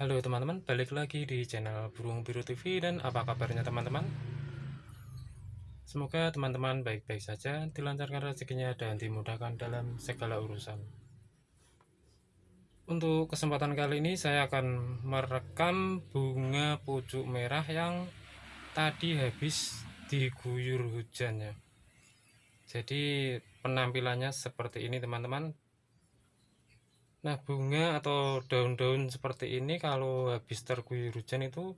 Halo teman-teman, balik lagi di channel Burung Biru TV dan apa kabarnya teman-teman? Semoga teman-teman baik-baik saja, dilancarkan rezekinya dan dimudahkan dalam segala urusan. Untuk kesempatan kali ini saya akan merekam bunga pucuk merah yang tadi habis diguyur hujannya. Jadi penampilannya seperti ini teman-teman Nah, bunga atau daun-daun seperti ini kalau habis terguyur hujan itu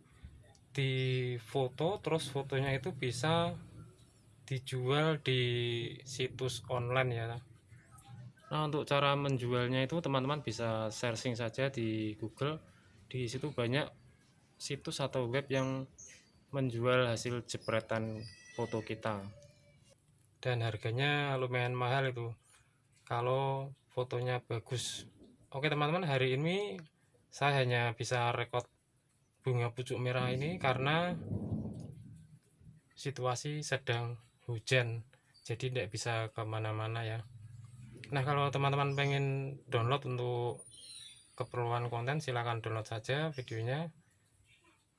difoto terus fotonya itu bisa dijual di situs online ya. Nah, untuk cara menjualnya itu teman-teman bisa searching saja di Google. Di situ banyak situs atau web yang menjual hasil jepretan foto kita. Dan harganya lumayan mahal itu. Kalau fotonya bagus Oke teman-teman hari ini saya hanya bisa rekod bunga pucuk merah ini karena situasi sedang hujan. Jadi tidak bisa ke mana-mana ya. Nah kalau teman-teman pengen download untuk keperluan konten silahkan download saja videonya.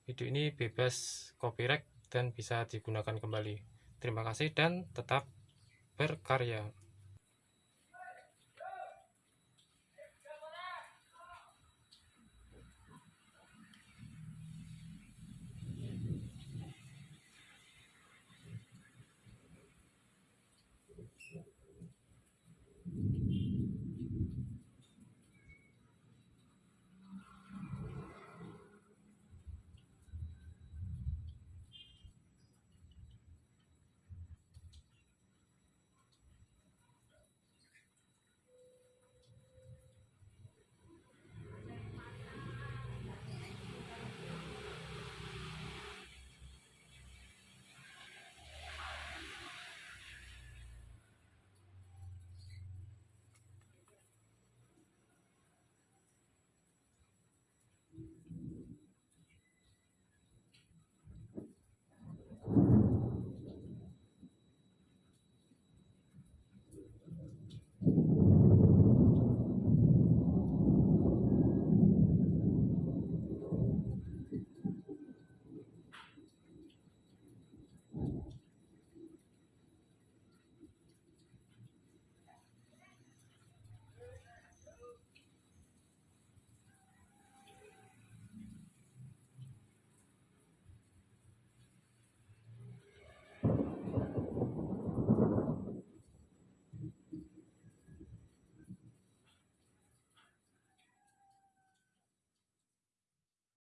Video ini bebas copyright dan bisa digunakan kembali. Terima kasih dan tetap berkarya